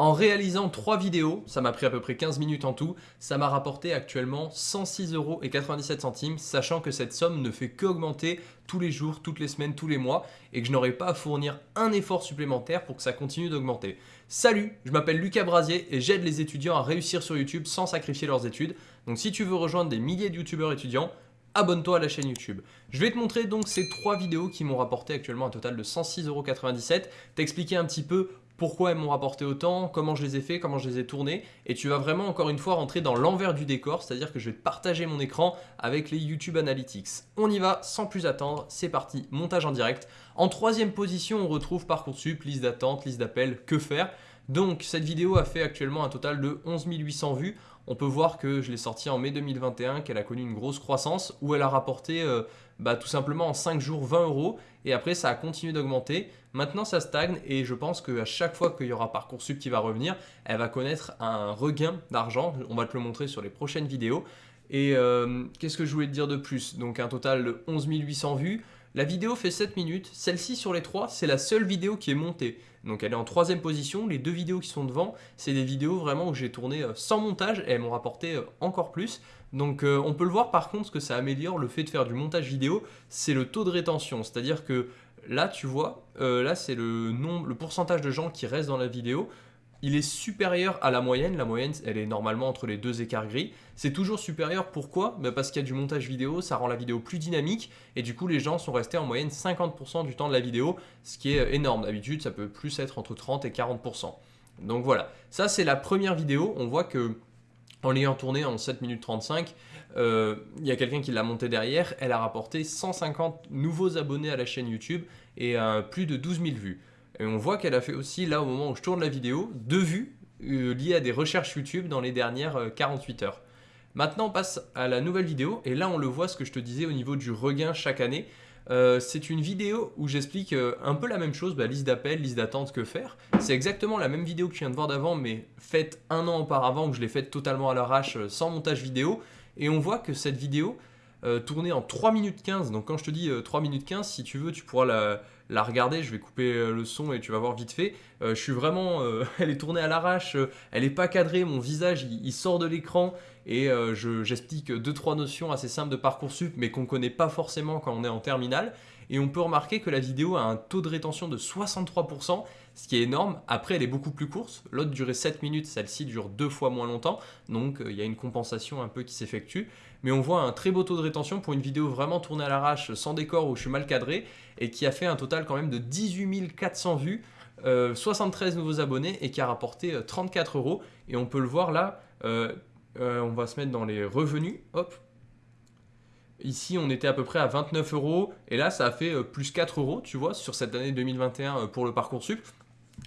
En réalisant 3 vidéos, ça m'a pris à peu près 15 minutes en tout, ça m'a rapporté actuellement 106,97€, sachant que cette somme ne fait qu'augmenter tous les jours, toutes les semaines, tous les mois, et que je n'aurai pas à fournir un effort supplémentaire pour que ça continue d'augmenter. Salut, je m'appelle Lucas Brasier et j'aide les étudiants à réussir sur YouTube sans sacrifier leurs études. Donc si tu veux rejoindre des milliers de youtubeurs étudiants, abonne-toi à la chaîne YouTube. Je vais te montrer donc ces trois vidéos qui m'ont rapporté actuellement un total de 106,97€, t'expliquer un petit peu pourquoi elles m'ont rapporté autant, comment je les ai fait, comment je les ai tournées. Et tu vas vraiment encore une fois rentrer dans l'envers du décor, c'est-à-dire que je vais partager mon écran avec les YouTube Analytics. On y va sans plus attendre, c'est parti, montage en direct. En troisième position, on retrouve Parcoursup, liste d'attente, liste d'appel, que faire donc cette vidéo a fait actuellement un total de 11 800 vues. On peut voir que je l'ai sortie en mai 2021, qu'elle a connu une grosse croissance, où elle a rapporté euh, bah, tout simplement en 5 jours 20 euros, et après ça a continué d'augmenter. Maintenant ça stagne, et je pense qu'à chaque fois qu'il y aura Parcoursup qui va revenir, elle va connaître un regain d'argent. On va te le montrer sur les prochaines vidéos. Et euh, qu'est-ce que je voulais te dire de plus? Donc un total de 11 800 vues. La vidéo fait 7 minutes, celle-ci sur les 3, c'est la seule vidéo qui est montée. Donc elle est en troisième position, les deux vidéos qui sont devant, c'est des vidéos vraiment où j'ai tourné euh, sans montage et elles m'ont rapporté euh, encore plus. Donc on peut le voir par contre, ce que ça améliore le fait de faire du montage vidéo, c'est le taux de rétention. C'est-à-dire que là tu vois, là c'est le, nombre, le pourcentage de gens qui restent dans la vidéo il est supérieur à la moyenne. La moyenne, elle est normalement entre les deux écarts gris. C'est toujours supérieur, pourquoi? Bah, Parce qu'il y a du montage vidéo, ça rend la vidéo plus dynamique et du coup, les gens sont restés en moyenne 50% du temps de la vidéo, ce qui est énorme. D'habitude, ça peut plus être entre 30 et 40%. Donc voilà, ça c'est la première vidéo. On voit que en l'ayant tournée en 7 minutes 35, euh, il y a quelqu'un qui l'a montée derrière, elle a rapporté 150 nouveaux abonnés à la chaîne YouTube et euh, plus de 12 000 vues. Et on voit qu'elle a fait aussi, là au moment où je tourne la vidéo, deux vues euh, liées à des recherches YouTube dans les dernières 48 euh, heures. Maintenant, on passe à la nouvelle vidéo, et là on le voit ce que je te disais au niveau du regain chaque année. Euh, c'est une vidéo où j'explique un peu la même chose, bah, liste d'appels, liste d'attente, que faire. C'est exactement la même vidéo que tu viens de voir d'avant, mais faite un an auparavant, où je l'ai faite totalement à l'arrache, sans montage vidéo. Et on voit que cette vidéo, tournée en 3 minutes 15, donc quand je te dis 3 minutes 15, si tu veux, tu pourras la, la regarder. Je vais couper euh, le son et tu vas voir vite fait. Euh, je suis vraiment... Euh, elle est tournée à l'arrache, elle n'est pas cadrée, mon visage il, sort de l'écran et j'explique deux trois notions assez simples de Parcoursup mais qu'on ne connaît pas forcément quand on est en terminale. Et on peut remarquer que la vidéo a un taux de rétention de 63%, ce qui est énorme. Après, elle est beaucoup plus courte. L'autre durait 7 minutes, celle-ci dure deux fois moins longtemps. Donc, il y a une compensation un peu qui s'effectue mais on voit un très beau taux de rétention pour une vidéo vraiment tournée à l'arrache, sans décor, où je suis mal cadré, et qui a fait un total quand même de 18 400 vues, 73 euh, nouveaux abonnés, et qui a rapporté 34 euh, euros. Et on peut le voir là, euh, on va se mettre dans les revenus, hop, Ici, on était à peu près à 29 euros et là, ça a fait plus 4 euros, tu vois, sur cette année 2021 pour le Parcoursup.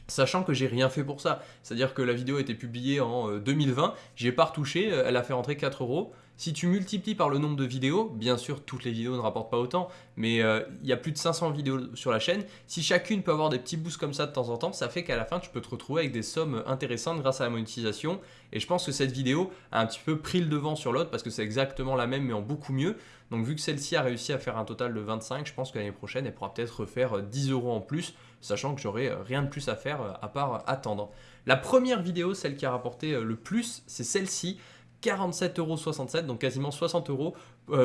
Sachant que j'ai rien fait pour ça, c'est-à-dire que la vidéo a été publiée en 2020, j'ai pas retouché, elle a fait rentrer 4 euros. Si tu multiplies par le nombre de vidéos, bien sûr toutes les vidéos ne rapportent pas autant, mais euh, il y a plus de 500 vidéos sur la chaîne. Si chacune peut avoir des petits boosts comme ça de temps en temps, ça fait qu'à la fin tu peux te retrouver avec des sommes intéressantes grâce à la monétisation. Et je pense que cette vidéo a un petit peu pris le devant sur l'autre parce que c'est exactement la même mais en beaucoup mieux. Donc vu que celle-ci a réussi à faire un total de 25, je pense que l'année prochaine elle pourra peut-être refaire 10 euros en plus, sachant que j'aurai rien de plus à faire euh, à part attendre. La première vidéo, celle qui a rapporté euh, le plus, c'est celle-ci. 47,67€, donc quasiment 60 euros,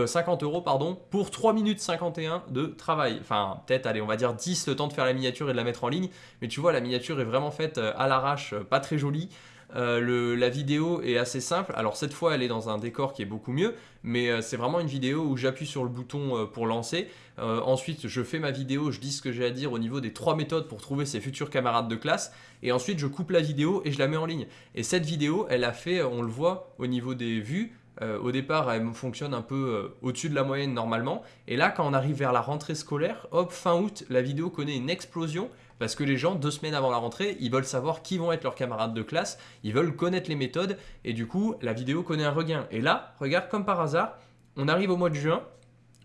50 euh, euros pardon, pour 3 minutes 51 de travail. Enfin, peut-être, allez, on va dire 10 le temps de faire la miniature et de la mettre en ligne. Mais tu vois, la miniature est vraiment faite euh, à l'arrache, euh, pas très jolie. La vidéo est assez simple. Alors cette fois, elle est dans un décor qui est beaucoup mieux, mais c'est vraiment une vidéo où j'appuie sur le bouton pour lancer. ensuite, je fais ma vidéo, je dis ce que j'ai à dire au niveau des trois méthodes pour trouver ses futurs camarades de classe. Et ensuite, je coupe la vidéo et je la mets en ligne. Et cette vidéo, elle a fait, on le voit au niveau des vues, euh, au départ, elle fonctionne un peu euh, au-dessus de la moyenne normalement. Et là, quand on arrive vers la rentrée scolaire, hop, fin août, la vidéo connaît une explosion parce que les gens, deux semaines avant la rentrée, ils veulent savoir qui vont être leurs camarades de classe, ils veulent connaître les méthodes, et du coup, la vidéo connaît un regain. Et là, regarde, comme par hasard, on arrive au mois de juin.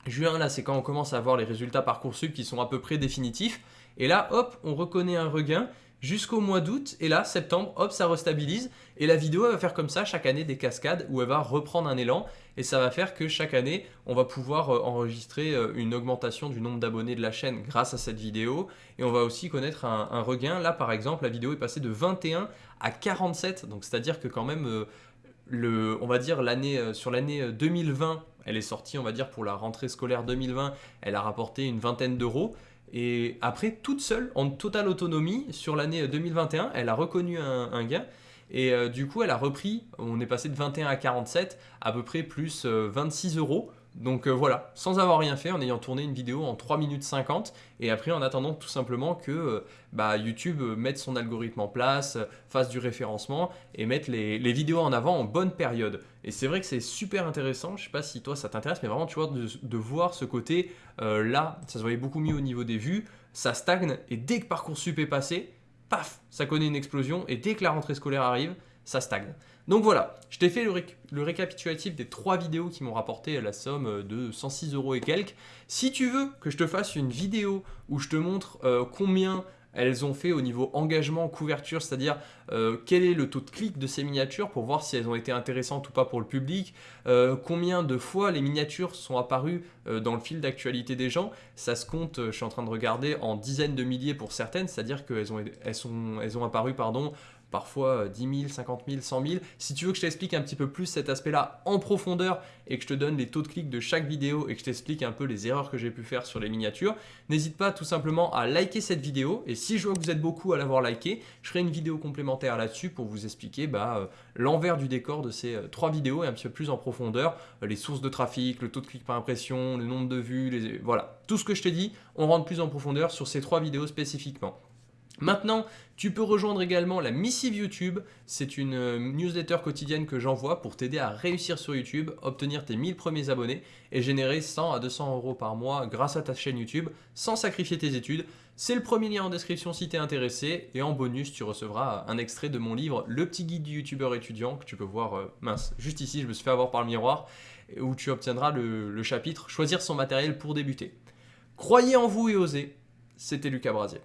Juin, là, c'est quand on commence à avoir les résultats Parcoursup qui sont à peu près définitifs. Et là, hop, on reconnaît un regain jusqu'au mois d'août. Et là, septembre, hop, ça restabilise. Et la vidéo, elle va faire comme ça chaque année des cascades où elle va reprendre un élan. Et ça va faire que chaque année, on va pouvoir euh, enregistrer euh, une augmentation du nombre d'abonnés de la chaîne grâce à cette vidéo et on va aussi connaître un, regain. Là, par exemple, la vidéo est passée de 21 à 47, donc c'est-à-dire que quand même, euh, on va dire l'année sur l'année 2020, elle est sortie, on va dire pour la rentrée scolaire 2020, elle a rapporté une vingtaine d'euros. Et après, toute seule, en totale autonomie, sur l'année 2021, elle a reconnu un gain. Et euh, du coup, elle a repris, on est passé de 21 à 47, à peu près plus 26 euh, euros. Donc euh, voilà, sans avoir rien fait, en ayant tourné une vidéo en 3 minutes 50, et après en attendant tout simplement que bah, YouTube mette son algorithme en place, fasse du référencement, et mette les, vidéos en avant en bonne période. Et c'est vrai que c'est super intéressant, je sais pas si toi ça t'intéresse, mais vraiment tu vois, de, voir ce côté, là, ça se voyait beaucoup mieux au niveau des vues, ça stagne, et dès que Parcoursup est passé, paf, ça connaît une explosion et dès que la rentrée scolaire arrive, ça stagne. Donc voilà, je t'ai fait le, récapitulatif des trois vidéos qui m'ont rapporté la somme de 106 euros et quelques. Si tu veux que je te fasse une vidéo où je te montre euh, combien elles ont fait au niveau engagement, couverture, c'est-à-dire euh, quel est le taux de clic de ces miniatures pour voir si elles ont été intéressantes ou pas pour le public, euh, combien de fois les miniatures sont apparues euh, dans le fil d'actualité des gens. Ça se compte, je suis en train de regarder, en dizaines de milliers pour certaines, c'est-à-dire qu'elles ont, elles elles ont apparu pardon, parfois 10 000, 50 000, 100 000. Si tu veux que je t'explique un petit peu plus cet aspect-là en profondeur et que je te donne les taux de clic de chaque vidéo et que je t'explique un peu les erreurs que j'ai pu faire sur les miniatures, n'hésite pas tout simplement à liker cette vidéo et si je vois que vous êtes beaucoup à l'avoir liké, je ferai une vidéo complémentaire là-dessus pour vous expliquer bah, euh, l'envers du décor de ces euh, trois vidéos et un petit peu plus en profondeur, euh, les sources de trafic, le taux de clic par impression, le nombre de vues, voilà, tout ce que je t'ai dit, on rentre plus en profondeur sur ces trois vidéos spécifiquement. Maintenant, tu peux rejoindre également la Missive YouTube. C'est une euh, newsletter quotidienne que j'envoie pour t'aider à réussir sur YouTube, obtenir tes 1000 premiers abonnés et générer 100 à 200 euros par mois grâce à ta chaîne YouTube sans sacrifier tes études. C'est le premier lien en description si tu es intéressé et en bonus tu recevras un extrait de mon livre Le petit guide du youtubeur étudiant que tu peux voir, euh, mince, juste ici, je me suis fait avoir par le miroir où tu obtiendras le, le chapitre Choisir son matériel pour débuter. Croyez en vous et osez, c'était Lucas Brasier.